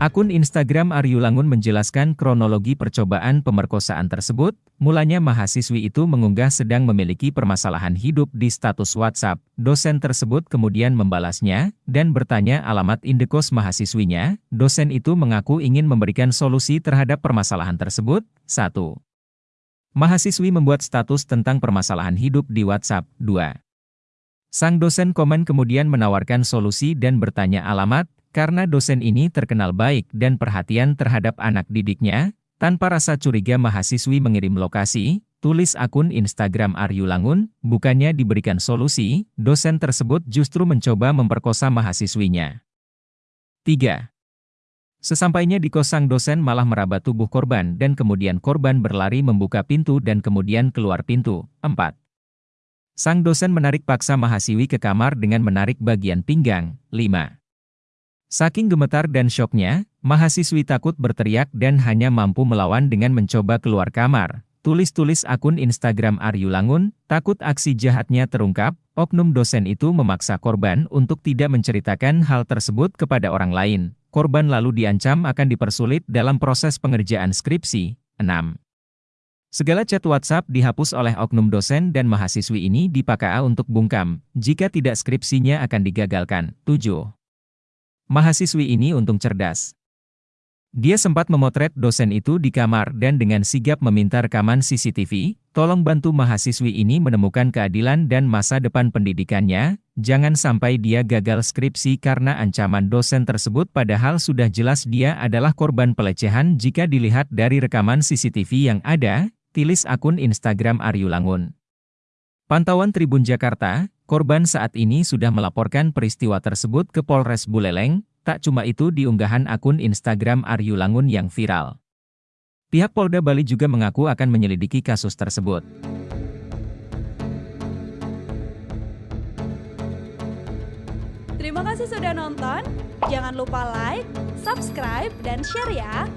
Akun Instagram Aryu Langun menjelaskan kronologi percobaan pemerkosaan tersebut, mulanya mahasiswi itu mengunggah sedang memiliki permasalahan hidup di status WhatsApp. Dosen tersebut kemudian membalasnya, dan bertanya alamat indekos mahasiswinya. Dosen itu mengaku ingin memberikan solusi terhadap permasalahan tersebut. 1. Mahasiswi membuat status tentang permasalahan hidup di WhatsApp. 2. Sang dosen komen kemudian menawarkan solusi dan bertanya alamat, karena dosen ini terkenal baik dan perhatian terhadap anak didiknya, tanpa rasa curiga mahasiswi mengirim lokasi, tulis akun Instagram Aryu Langun, bukannya diberikan solusi, dosen tersebut justru mencoba memperkosa mahasiswinya. 3. Sesampainya di kosang dosen malah meraba tubuh korban dan kemudian korban berlari membuka pintu dan kemudian keluar pintu. 4. Sang dosen menarik paksa mahasiswi ke kamar dengan menarik bagian pinggang. 5. Saking gemetar dan syoknya, mahasiswi takut berteriak dan hanya mampu melawan dengan mencoba keluar kamar. Tulis-tulis akun Instagram Aryu Langun, takut aksi jahatnya terungkap, oknum dosen itu memaksa korban untuk tidak menceritakan hal tersebut kepada orang lain. Korban lalu diancam akan dipersulit dalam proses pengerjaan skripsi. 6. Segala chat WhatsApp dihapus oleh oknum dosen dan mahasiswi ini dipakai untuk bungkam, jika tidak skripsinya akan digagalkan. 7. Mahasiswi ini untung cerdas. Dia sempat memotret dosen itu di kamar dan dengan sigap meminta rekaman CCTV, tolong bantu mahasiswi ini menemukan keadilan dan masa depan pendidikannya, jangan sampai dia gagal skripsi karena ancaman dosen tersebut padahal sudah jelas dia adalah korban pelecehan jika dilihat dari rekaman CCTV yang ada, tulis akun Instagram Aryu Langun. Pantauan Tribun Jakarta, Korban saat ini sudah melaporkan peristiwa tersebut ke Polres Buleleng, tak cuma itu di unggahan akun Instagram Aryu Langun yang viral. Pihak Polda Bali juga mengaku akan menyelidiki kasus tersebut. Terima kasih sudah nonton, jangan lupa like, subscribe, dan share ya!